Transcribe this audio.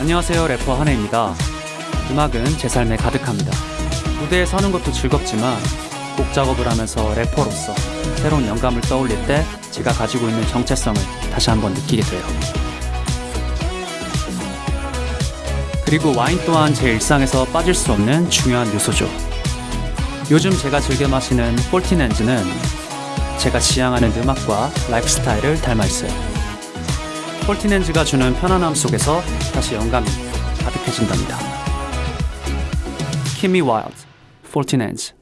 안녕하세요 래퍼 한해입니다. 음악은 제 삶에 가득합니다. 무대에 서는 것도 즐겁지만 곡 작업을 하면서 래퍼로서 새로운 영감을 떠올릴 때 제가 가지고 있는 정체성을 다시 한번 느끼게 돼요. 그리고 와인 또한 제 일상에서 빠질 수 없는 중요한 요소죠. 요즘 제가 즐겨 마시는 폴티넨즈는 제가 지향하는 음악과 라이프 스타일을 닮아 있어요. 폴티넨즈가 주는 편안함 속에서 다시 영감이 가득해진답니다. 키미 와일드, 폴티넨즈